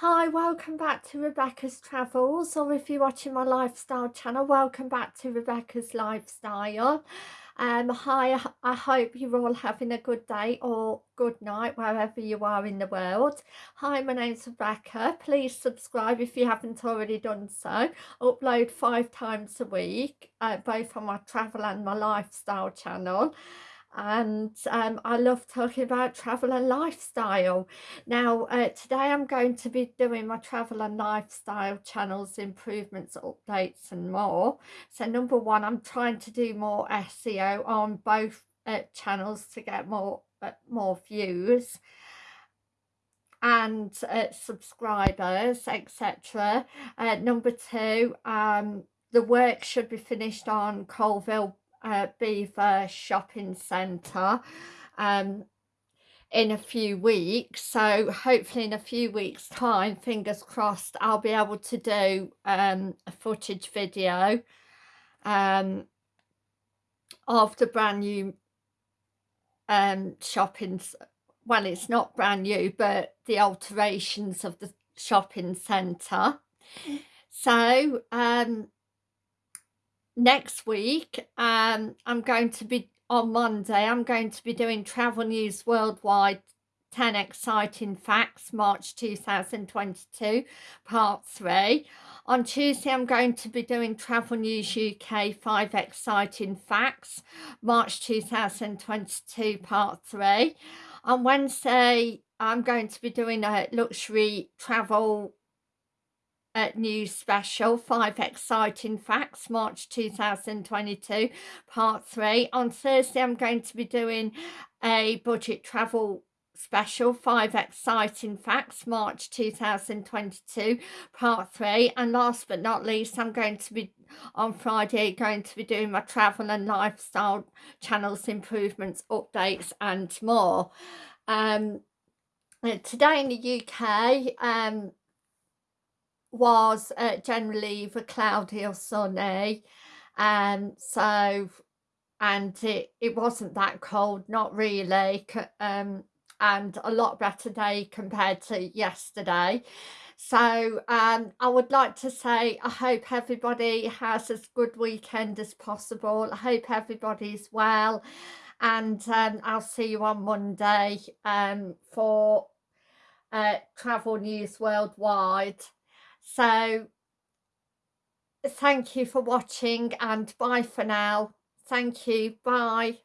Hi, welcome back to Rebecca's Travels, or if you're watching my lifestyle channel, welcome back to Rebecca's Lifestyle. Um, hi, I hope you're all having a good day or good night wherever you are in the world. Hi, my name's Rebecca. Please subscribe if you haven't already done so. Upload five times a week, uh, both on my travel and my lifestyle channel and um, I love talking about travel and lifestyle. Now uh, today I'm going to be doing my travel and lifestyle channels improvements, updates and more. So number one I'm trying to do more SEO on both uh, channels to get more uh, more views and uh, subscribers etc. Uh, number two um, the work should be finished on Coalville uh, Belvoir Shopping Centre um, in a few weeks. So hopefully in a few weeks time, fingers crossed, I'll be able to do um, a footage video um, of the brand new um, shopping, well it's not brand new, but the alterations of the shopping centre. So um, next week um, I'm going to be on Monday I'm going to be doing Travel News Worldwide 10 Exciting Facts March 2022 part 3 on Tuesday I'm going to be doing Travel News UK 5 Exciting Facts March 2022 part 3 on Wednesday I'm going to be doing a luxury travel news special, Five Exciting Facts, March 2022, part three. On Thursday, I'm going to be doing a budget travel special, Five Exciting Facts, March 2022, part three. And last but not least, I'm going to be, on Friday, going to be doing my travel and lifestyle channels, improvements, updates and more. Um, today in the UK, um, was uh, generally either cloudy or sunny. Um so and it it wasn't that cold not really um and a lot better day compared to yesterday. So um i would like to say i hope everybody has as good weekend as possible. I hope everybody's well and um, i'll see you on monday um for uh travel news worldwide so thank you for watching and bye for now. Thank you. Bye.